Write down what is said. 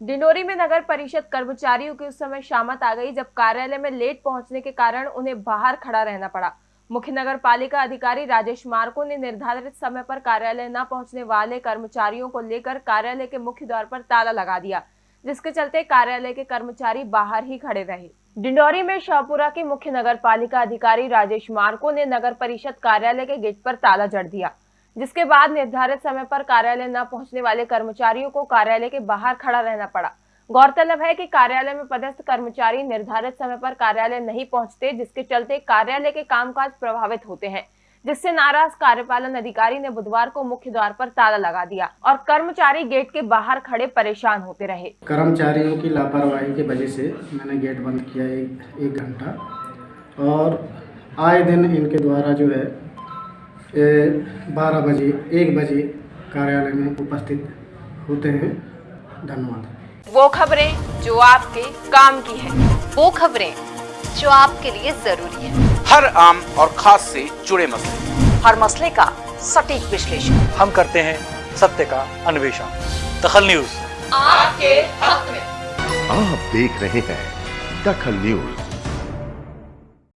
डिंडोरी में नगर परिषद कर्मचारियों की उस समय शामत आ गई जब कार्यालय में लेट पहुँचने के कारण उन्हें बाहर खड़ा रहना पड़ा। मुख्य नगर पालिका अधिकारी राजेश मार्को ने निर्धारित समय पर कार्यालय न पहुँचने वाले कर्मचारियों को लेकर कार्यालय के मुख्य द्वार पर ताला लगा दिया, जिसके चलते कार्यालय के कर्मचारी बाहर ही खड़े रहे। डिंडोरी में शाहपुरा के मुख्य नगर पालिका अधिकारी राजेश मार्को ने नगर परिषद कार्यालय के गेट पर ताला जड़ दिया। जिसके बाद निर्धारित समय पर कार्यालय न पहुँचने वाले कर्मचारियों को कार्यालय के बाहर खड़ा रहना पड़ा। गौरतलब है कि कार्यालय में पदस्थ कर्मचारी निर्धारित समय पर कार्यालय नहीं पहुँचते जिसके चलते कार्यालय के कामकाज प्रभावित होते हैं। जिससे नाराज़ कार्यपालन अधिकारी ने बुधवार को मुख्य द्वार पर ताला लगा दिया और कर्मचारी गेट के बाहर खड़े परेशान होते रहे। कर्मचारियों की लापरवाही की वजह से मैंने गेट बंद किया एक, घंटा और आए दिन इनके द्वारा जो है बारह बजे एक बजे कार्यालय में उपस्थित होते हैं। धन्यवाद। वो खबरें जो आपके काम की है वो खबरें जो आपके लिए ज़रूरी है। हर आम और खास से जुड़े मसले। हर मसले का सटीक विश्लेषण। हम करते हैं सत्य का अन्वेषण। दखल न्यूज़। आपके हक में। आप देख रहे हैं दखल न्यूज़।